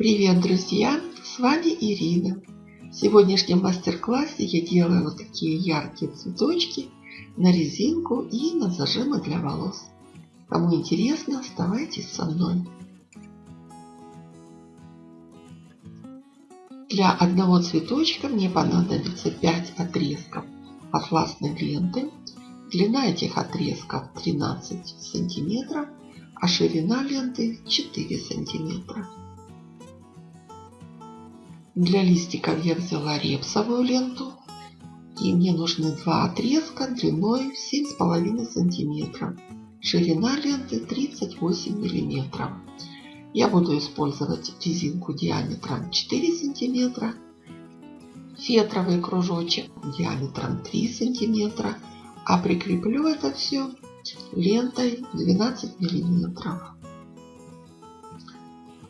Привет, друзья! С вами Ирина. В сегодняшнем мастер-классе я делаю вот такие яркие цветочки на резинку и на зажимы для волос. Кому интересно, оставайтесь со мной. Для одного цветочка мне понадобится 5 отрезков атласной ленты. Длина этих отрезков 13 сантиметров, а ширина ленты 4 сантиметра. Для листиков я взяла репсовую ленту. И мне нужны два отрезка длиной 7,5 сантиметра. Ширина ленты 38 миллиметров. Я буду использовать резинку диаметром 4 сантиметра, фетровый кружочек диаметром 3 сантиметра, а прикреплю это все лентой 12 миллиметров.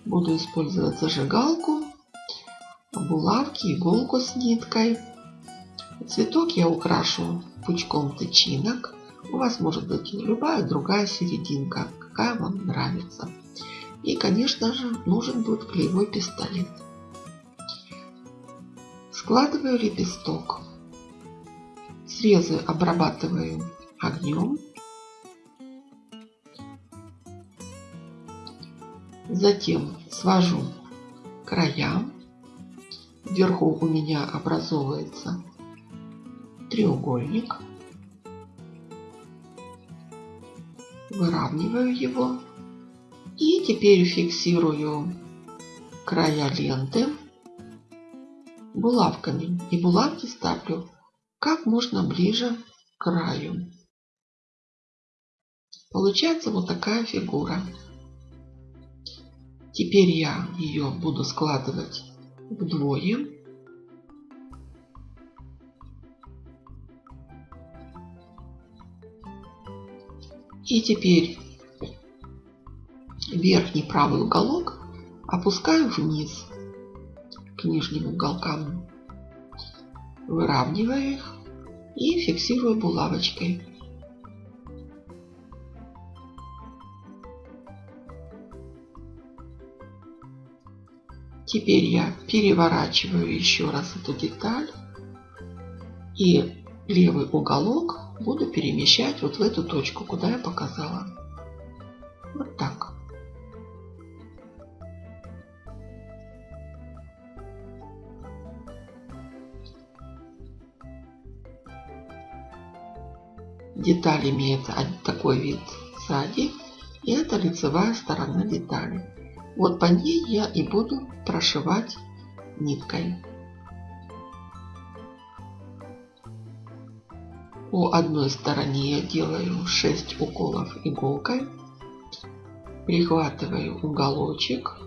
Буду использовать зажигалку, булавки, иголку с ниткой. Цветок я украшу пучком тычинок. У вас может быть любая другая серединка, какая вам нравится. И, конечно же, нужен будет клеевой пистолет. Складываю лепесток. Срезы обрабатываю огнем. Затем свожу края. Вверху у меня образовывается треугольник. Выравниваю его и теперь фиксирую края ленты булавками. И булавки ставлю как можно ближе к краю. Получается вот такая фигура. Теперь я ее буду складывать вдвое. И теперь верхний правый уголок опускаю вниз к нижним уголкам. Выравниваю их и фиксирую булавочкой. Теперь я переворачиваю еще раз эту деталь и левый уголок буду перемещать вот в эту точку, куда я показала. Вот так. Деталь имеет такой вид сзади. И это лицевая сторона детали. Вот по ней я и буду прошивать ниткой. По одной стороне я делаю 6 уколов иголкой. Прихватываю уголочек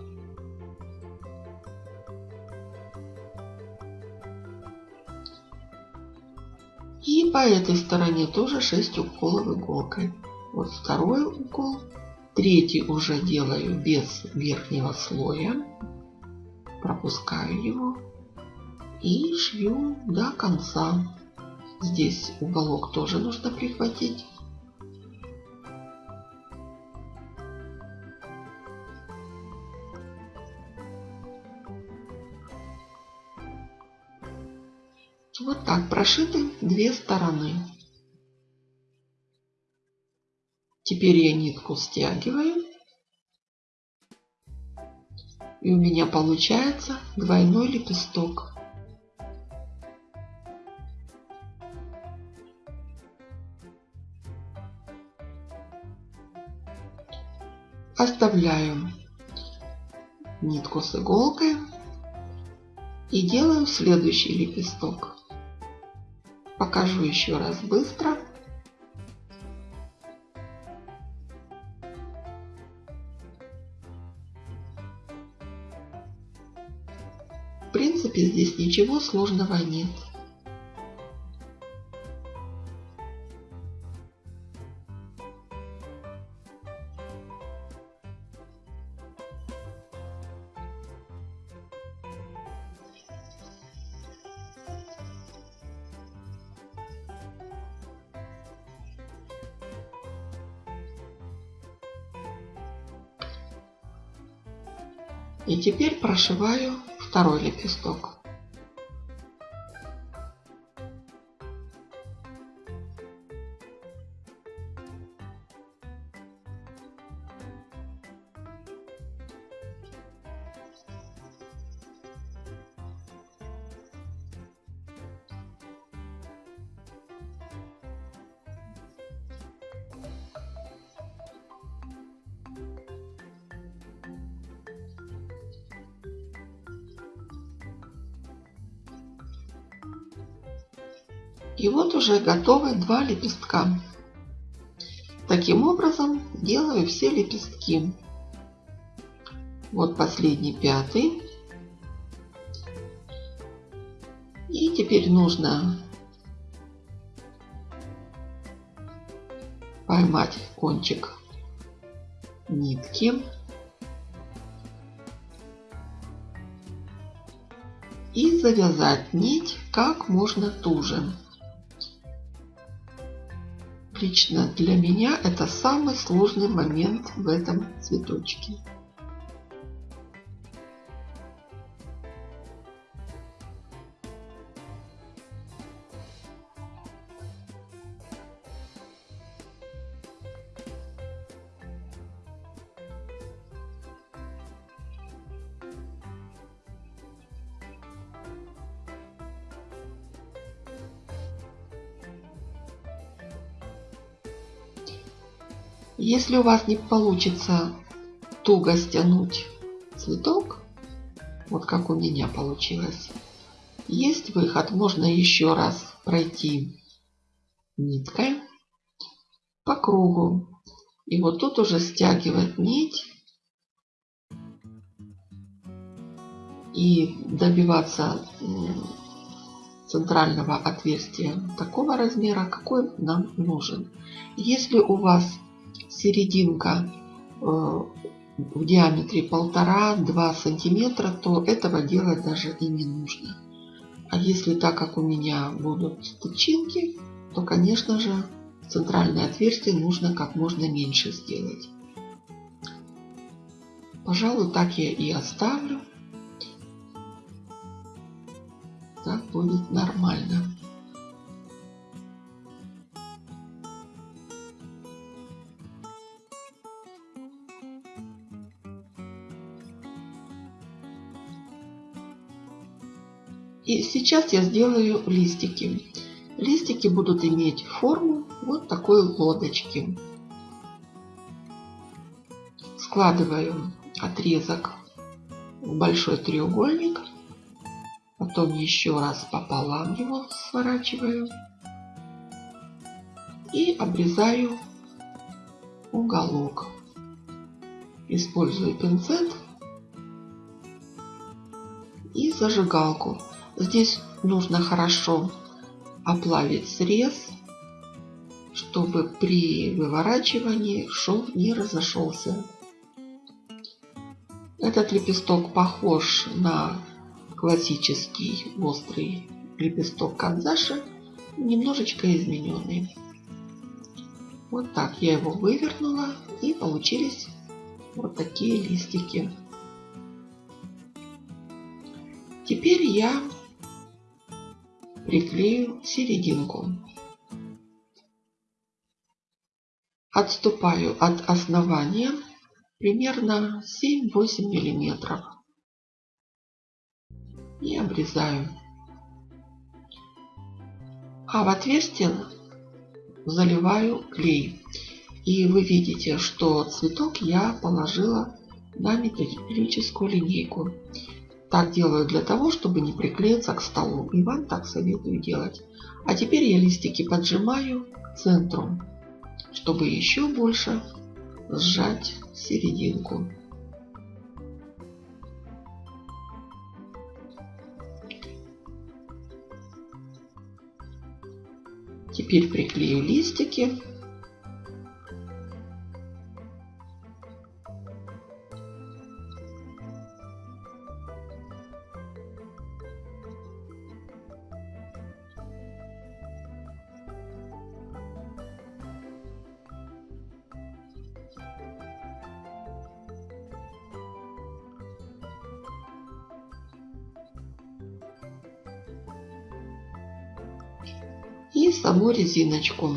И по этой стороне тоже 6 уколов иголкой. Вот второй укол. Третий уже делаю без верхнего слоя. Пропускаю его. И шью до конца. Здесь уголок тоже нужно прихватить. Вот так прошиты две стороны. Теперь я нитку стягиваю. И у меня получается двойной лепесток. Оставляю нитку с иголкой и делаю следующий лепесток. Покажу еще раз быстро. принципе, здесь ничего сложного нет. И теперь прошиваю второй лепесток. И вот уже готовы два лепестка. Таким образом делаю все лепестки. Вот последний пятый. И теперь нужно поймать кончик нитки. И завязать нить как можно туже. Лично для меня это самый сложный момент в этом цветочке. Если у вас не получится туго стянуть цветок, вот как у меня получилось, есть выход. Можно еще раз пройти ниткой по кругу. И вот тут уже стягивать нить и добиваться центрального отверстия такого размера, какой нам нужен. Если у вас серединка э, в диаметре полтора-два сантиметра, то этого делать даже и не нужно. А если так как у меня будут тычинки, то, конечно же, центральное отверстие нужно как можно меньше сделать. Пожалуй, так я и оставлю. Так будет нормально. И сейчас я сделаю листики. Листики будут иметь форму вот такой лодочки. Складываю отрезок в большой треугольник. Потом еще раз пополам его сворачиваю. И обрезаю уголок. Использую пинцет и зажигалку. Здесь нужно хорошо оплавить срез, чтобы при выворачивании шов не разошелся. Этот лепесток похож на классический острый лепесток канзаши, немножечко измененный. Вот так я его вывернула и получились вот такие листики. Теперь я приклею серединку. Отступаю от основания примерно 7-8 миллиметров и обрезаю. А в отверстие заливаю клей. И вы видите, что цветок я положила на металлическую линейку. Так делаю для того, чтобы не приклеиться к столу. И вам так советую делать. А теперь я листики поджимаю к центру, чтобы еще больше сжать серединку. Теперь приклею листики. И саму резиночку.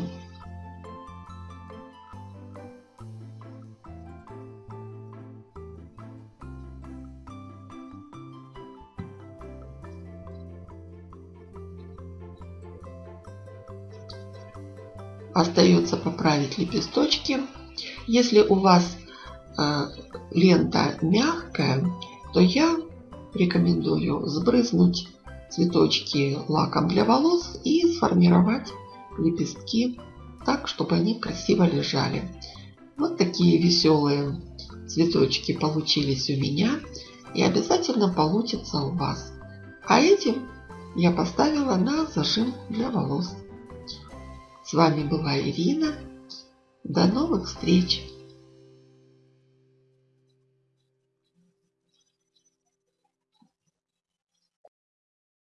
Остается поправить лепесточки. Если у вас э, лента мягкая, то я рекомендую сбрызнуть цветочки лаком для волос и сформировать лепестки так, чтобы они красиво лежали. Вот такие веселые цветочки получились у меня и обязательно получится у вас. А этим я поставила на зажим для волос. С вами была Ирина. До новых встреч!